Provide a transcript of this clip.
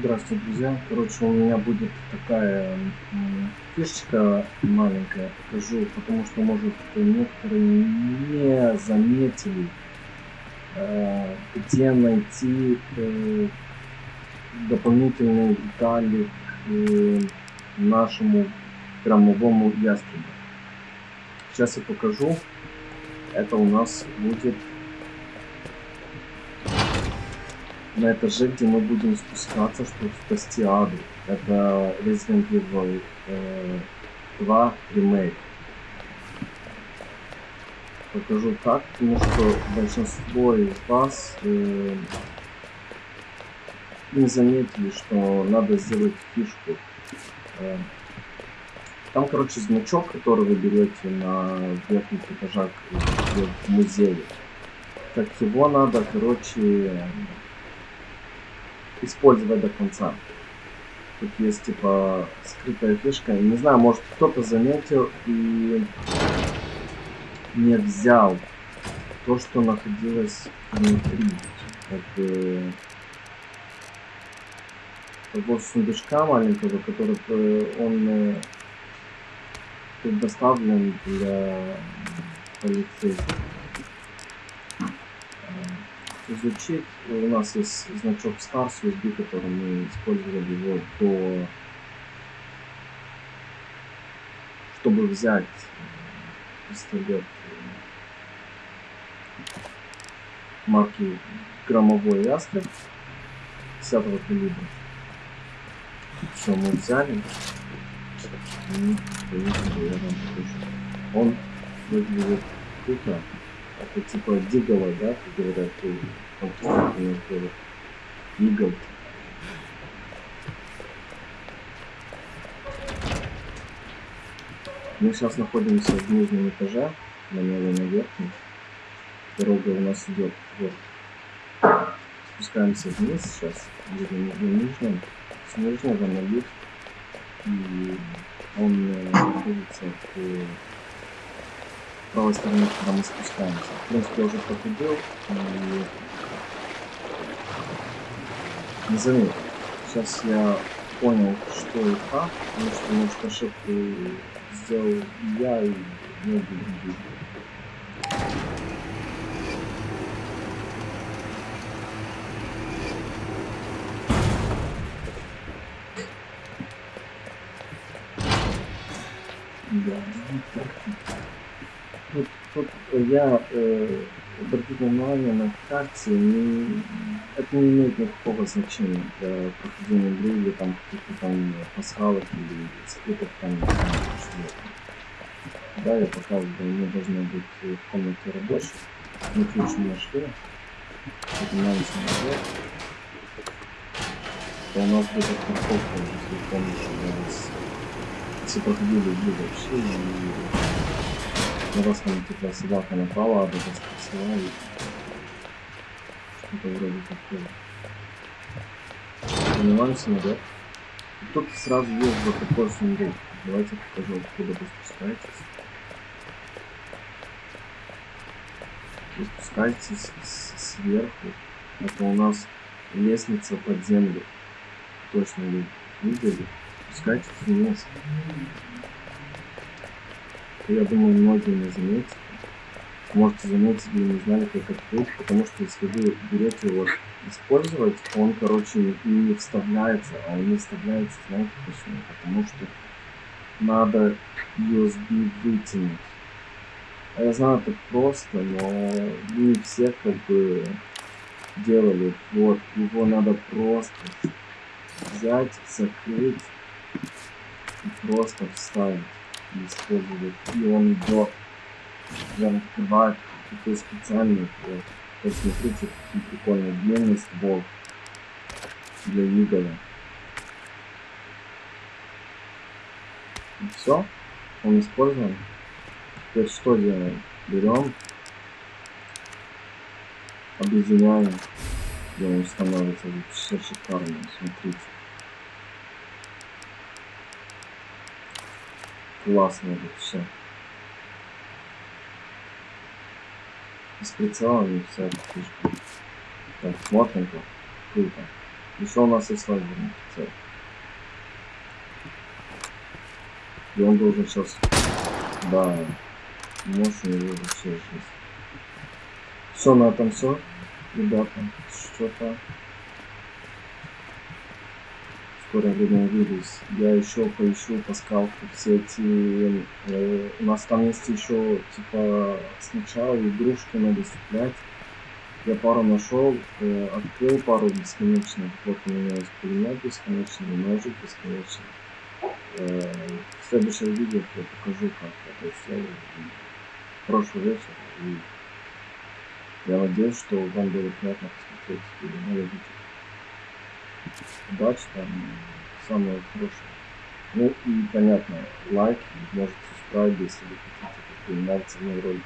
Здравствуйте, друзья. Короче, у меня будет такая фишечка маленькая, покажу, потому что, может, некоторые не заметили, э, где найти э, дополнительные детали к э, нашему громовому ястребу. Сейчас я покажу. Это у нас будет на этаже, где мы будем спускаться, чтобы спасти Аду. Это Resident Evil э, 2 ремейк. Покажу так, потому что большинство из вас э, не заметили, что надо сделать фишку. Э, там, короче, значок, который вы берете на верхних этажах в музее. Так его надо, короче, использовать до конца. Тут есть типа скрытая фишка. Не знаю, может кто-то заметил и не взял то, что находилось внутри. Как, э, того сундучка маленького, который э, он э, предоставлен для полицейских изучить. У нас есть значок Stars USB, который мы использовали его до чтобы взять пистолет марки громовой ястреб 10 калибра. Все, мы взяли. И, Он выглядит круто. Это типа дигала, да, как говорят, компьютерные игл. Мы сейчас находимся в нижнем этаже, на левом на верхнем. Дорога у нас идет вверх. Спускаемся вниз сейчас, где-то на нижнем, с нижнего на лифт. И он э, находится в правой стороны, когда мы спускаемся. В принципе, я уже проходил и не заметил. Сейчас я понял, что и как, потому что, может, ошибку сделал я и многие другие. Да, вот, вот я э, обратил внимание на карте, не, это не имеет никакого значения для прохождения игры или там каких-то там пасхалок или скрытых там что Да, я показываю, мы должны быть в комнате рабочих. Мы ключ не нашли. Поднимаемся наверх. То у нас будет парковка, если помнишь, у нас все проходили игры вообще и там типа собака напала, а до спросила и что-то вроде такого. Поднимаемся наверх. И тут сразу есть вот сундук. Давайте покажу, откуда вы спускаетесь. Вы спускаетесь сверху. Это у нас лестница под землю. Точно вы видели. Спускайтесь вниз я думаю, многие не заметят. Можете заметить или не знали, как открыть, потому что если вы берете его использовать, он, короче, не вставляется, а он не вставляется, знаете почему? Потому что надо USB вытянуть. А я знаю, это просто, но не все как бы делали. Вот, его надо просто взять, закрыть и просто вставить использовать. И он до прям открывает такой специальный вот. Посмотрите, какие прикольные длинный ствол для Игола. И все, он использован. Теперь что делаем? Берем, объединяем, и он становится шикарным. Смотрите. Классно это все. С прицелом и вся эта фишка. Так, смотрим как. Круто. Еще у нас есть лазерный прицел. И он должен сейчас... Да. Может, у него вообще жизнь. Все, на этом все. Ребята, что-то... Увидусь. Я еще поищу по скалку все эти... Э, у нас там есть еще, типа, сначала игрушки надо цеплять. Я пару нашел, э, открыл пару бесконечных. Вот у меня есть пулемет бесконечный, ножик бесконечный. Э, в следующем видео я покажу, как это все. Прошлый вечер. И я надеюсь, что вам было приятно посмотреть видео Удачи там, самое хорошее. Ну и понятно, лайк, может subscribe, если вы хотите, какие нравятся мои ролики.